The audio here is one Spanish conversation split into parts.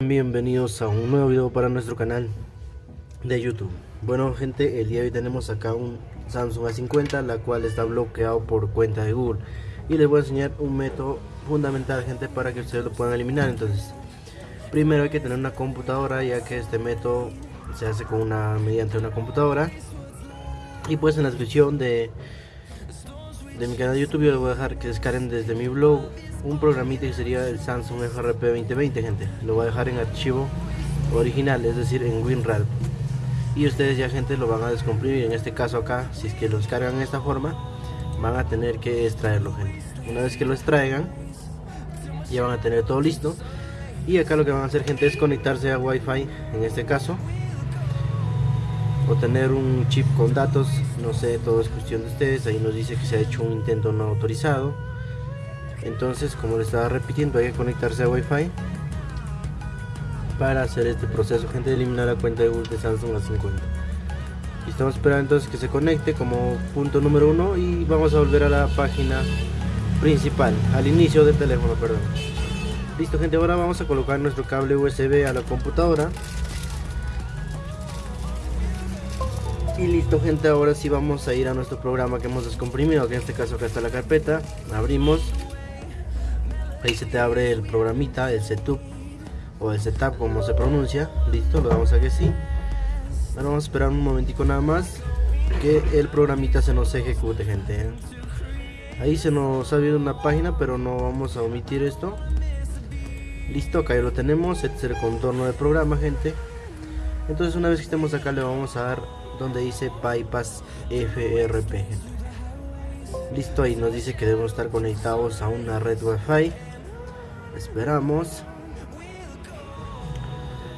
Bienvenidos a un nuevo video para nuestro canal de YouTube. Bueno gente, el día de hoy tenemos acá un Samsung A50 La cual está bloqueado por cuenta de Google. Y les voy a enseñar un método fundamental gente para que ustedes lo puedan eliminar. Entonces, primero hay que tener una computadora Ya que este método se hace con una mediante una computadora. Y pues en la descripción de, de mi canal de YouTube yo les voy a dejar que descarguen desde mi blog un programita que sería el Samsung FRP 2020 gente. Lo voy a dejar en archivo original es decir en WinRAR. Y ustedes ya gente lo van a descomprimir. En este caso acá si es que lo descargan de esta forma van a tener que extraerlo gente. Una vez que lo extraigan ya van a tener todo listo. Y acá lo que van a hacer gente es conectarse a wifi en este caso o tener un chip con datos no sé todo es cuestión de ustedes ahí nos dice que se ha hecho un intento no autorizado. Entonces como les estaba repitiendo hay que conectarse a wifi para hacer este proceso gente eliminar la cuenta de Google de Samsung A50 y estamos esperando entonces que se conecte como punto número uno y vamos a volver a la página principal al inicio del teléfono perdón. Listo gente ahora vamos a colocar nuestro cable USB a la computadora y listo gente ahora sí vamos a ir a nuestro programa que hemos descomprimido que en este caso acá está la carpeta. Abrimos. Ahí se te abre el programita, el setup o el setup como se pronuncia, listo, lo damos a que sí. Ahora vamos a esperar un momentico nada más que el programita se nos ejecute gente. Ahí se nos ha abierto una página pero no vamos a omitir esto. Listo, acá ya lo tenemos, este es el contorno del programa gente. Entonces una vez que estemos acá le vamos a dar donde dice bypass FRP listo ahí nos dice que debemos estar conectados a una red wifi. Esperamos.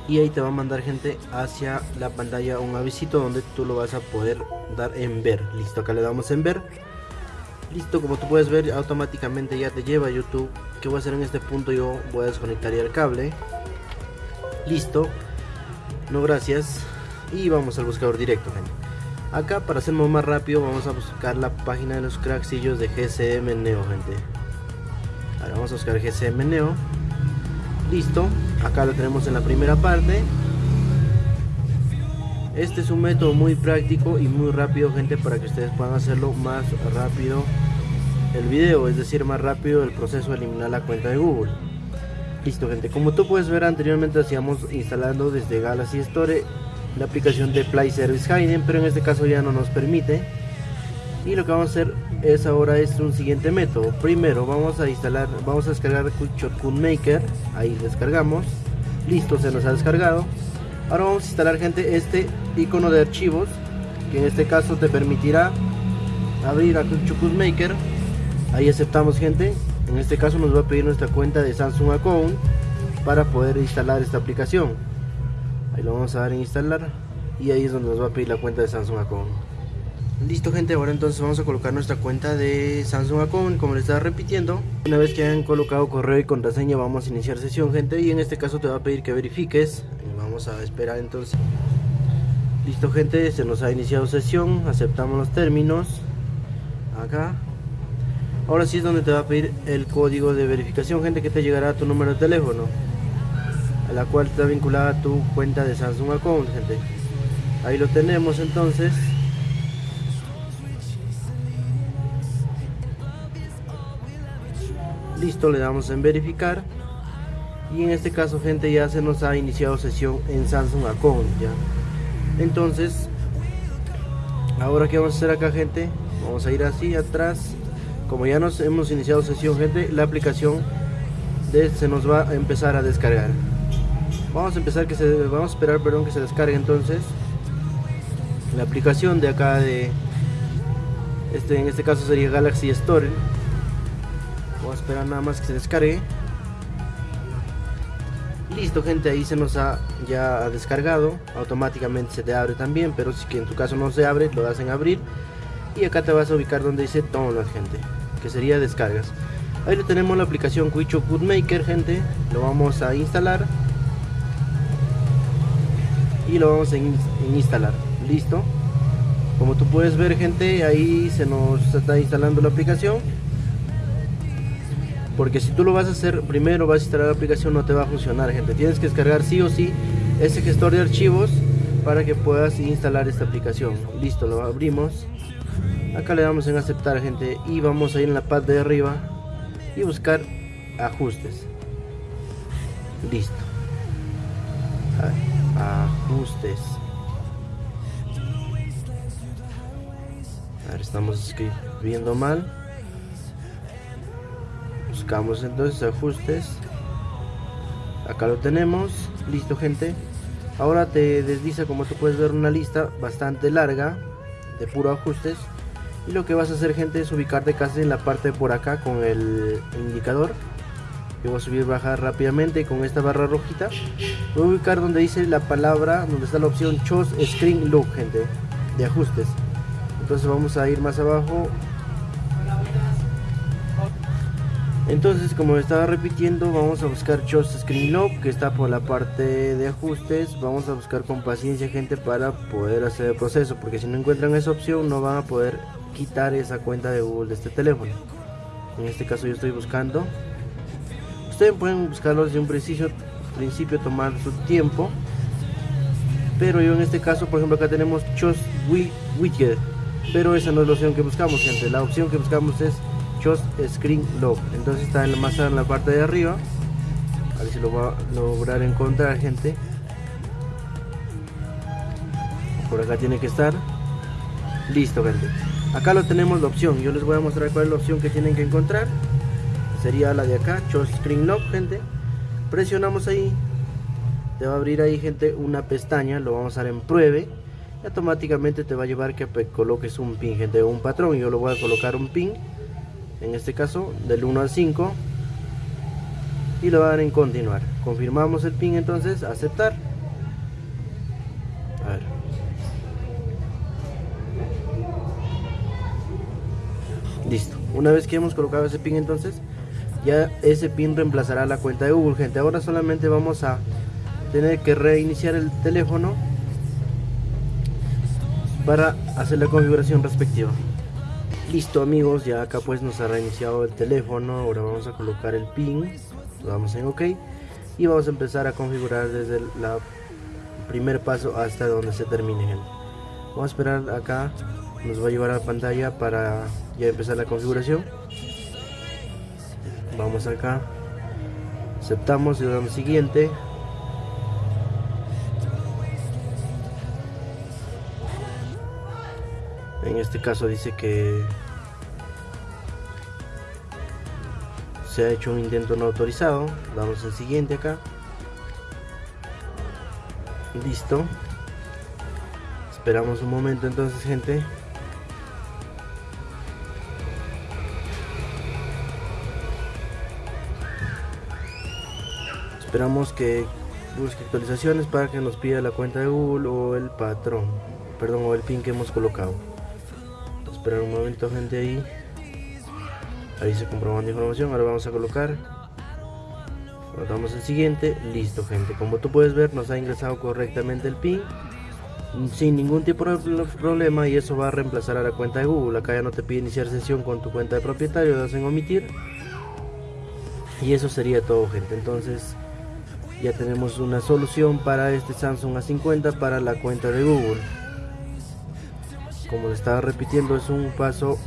Y ahí te va a mandar gente hacia la pantalla un avisito donde tú lo vas a poder dar en ver. Listo acá le damos en ver. Listo como tú puedes ver automáticamente ya te lleva a youtube. Que voy a hacer en este punto yo voy a desconectar el cable. Listo. No gracias y vamos al buscador directo gente acá para hacerlo más rápido vamos a buscar la página de los cracksillos de GCM Neo gente Ahora vamos a buscar GCM Neo. Listo, acá lo tenemos en la primera parte. Este es un método muy práctico y muy rápido, gente, para que ustedes puedan hacerlo más rápido el video, es decir, más rápido el proceso de eliminar la cuenta de Google. Listo, gente, como tú puedes ver anteriormente hacíamos instalando desde Galaxy Store la aplicación de Play Service Hidden, pero en este caso ya no nos permite. Y lo que vamos a hacer es ahora es un siguiente método. Primero vamos a instalar vamos a descargar Shotgun Maker. Ahí descargamos. Listo se nos ha descargado. Ahora vamos a instalar gente este icono de archivos que en este caso te permitirá abrir a Shotgun Maker. Ahí aceptamos gente. En este caso nos va a pedir nuestra cuenta de Samsung Account para poder instalar esta aplicación ahí lo vamos a dar en instalar. Y ahí es donde nos va a pedir la cuenta de Samsung Account Listo gente, ahora entonces vamos a colocar nuestra cuenta de Samsung Account como les estaba repitiendo. Una vez que hayan colocado correo y contraseña vamos a iniciar sesión gente. Y en este caso te va a pedir que verifiques. Vamos a esperar entonces. Listo gente, se nos ha iniciado sesión, aceptamos los términos. Acá. Ahora sí es donde te va a pedir el código de verificación gente que te llegará a tu número de teléfono A la cual está vinculada tu cuenta de Samsung Account gente. Ahí lo tenemos entonces. Listo le damos en verificar. Y en este caso gente ya se nos ha iniciado sesión en Samsung Account ya. Entonces ahora que vamos a hacer acá gente vamos a ir así atrás. Como ya nos hemos iniciado sesión gente la aplicación de, se nos va a empezar a descargar vamos a empezar que se vamos a esperar perdón que se descargue entonces la aplicación de acá de este en este caso sería Galaxy Store Vamos a esperar nada más que se descargue. Listo gente, ahí se nos ha ya descargado. Automáticamente se te abre también, pero si que en tu caso no se abre, lo das en abrir. Y acá te vas a ubicar donde dice download gente, que sería descargas. Ahí lo tenemos la aplicación Quicho Maker gente. Lo vamos a instalar. Y lo vamos a instalar. Listo. Como tú puedes ver gente, ahí se nos está instalando la aplicación. Porque si tú lo vas a hacer primero vas a instalar la aplicación no te va a funcionar gente. Tienes que descargar sí o sí ese gestor de archivos para que puedas instalar esta aplicación. Listo lo abrimos. Acá le damos en aceptar gente y vamos a ir en la parte de arriba y buscar ajustes. Listo ajustes. Estamos escribiendo mal. Buscamos entonces ajustes. Acá lo tenemos. Listo gente. Ahora te desliza como tú puedes ver una lista bastante larga de puro ajustes. Y lo que vas a hacer gente es ubicarte casi en la parte por acá con el, indicador voy a subir bajar rápidamente con esta barra rojita. Voy a ubicar donde dice la palabra donde está la opción choose screen look gente de ajustes. Entonces vamos a ir más abajo. Entonces como estaba repitiendo vamos a buscar Choose Screen Lock que está por la parte de ajustes. Vamos a buscar con paciencia gente para poder hacer el proceso porque si no encuentran esa opción no van a poder quitar esa cuenta de Google de este teléfono. En este caso yo estoy buscando ustedes pueden buscarlo desde un principio, principio tomar su tiempo pero yo en este caso por ejemplo acá tenemos Choose Widget pero esa no es la opción que buscamos gente la opción que buscamos es Screen Lock. Entonces está en más en la parte de arriba. A ver si lo va a lograr encontrar, gente. Por acá tiene que estar. Listo, gente. Acá lo tenemos la opción. Yo les voy a mostrar cuál es la opción que tienen que encontrar. Sería la de acá, Show Screen Lock, gente. Presionamos ahí. Te va a abrir ahí, gente, una pestaña. Lo vamos a dar en pruebe. Y automáticamente te va a llevar que coloques un pin, gente, un patrón. Yo lo voy a colocar un pin en este caso del 1 al 5 y lo van a dar en continuar confirmamos el pin entonces aceptar listo una vez que hemos colocado ese pin entonces ya ese pin reemplazará la cuenta de Google gente. Ahora solamente vamos a tener que reiniciar el teléfono para hacer la configuración respectiva. Listo amigos ya acá pues nos ha reiniciado el teléfono. Ahora vamos a colocar el pin. Damos en ok. Y vamos a empezar a configurar desde el primer paso hasta donde se termine vamos a esperar acá. Nos va a llevar a la pantalla para ya empezar la configuración vamos acá. Aceptamos y damos siguiente. En este caso dice que se ha hecho un intento no autorizado. Damos el siguiente acá. Listo. Esperamos un momento entonces gente esperamos que busque actualizaciones para que nos pida la cuenta de Google o el patrón perdón o el pin que hemos colocado. Esperar un momento gente ahí. Ahí se comprobando información ahora vamos a colocar. Damos el siguiente listo gente. Como tú puedes ver nos ha ingresado correctamente el pin sin ningún tipo de problema y eso va a reemplazar a la cuenta de Google. Acá ya no te pide iniciar sesión con tu cuenta de propietario das en omitir. Y eso sería todo gente. Entonces ya tenemos una solución para este Samsung A50 para la cuenta de Google. Como le estaba repitiendo es un paso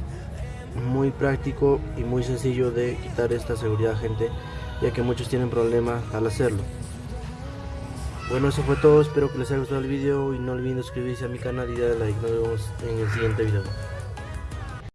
muy práctico y muy sencillo de quitar esta seguridad gente ya que muchos tienen problemas al hacerlo. Bueno eso fue todo. Espero que les haya gustado el video y no olviden suscribirse a mi canal y darle like. Nos vemos en el siguiente video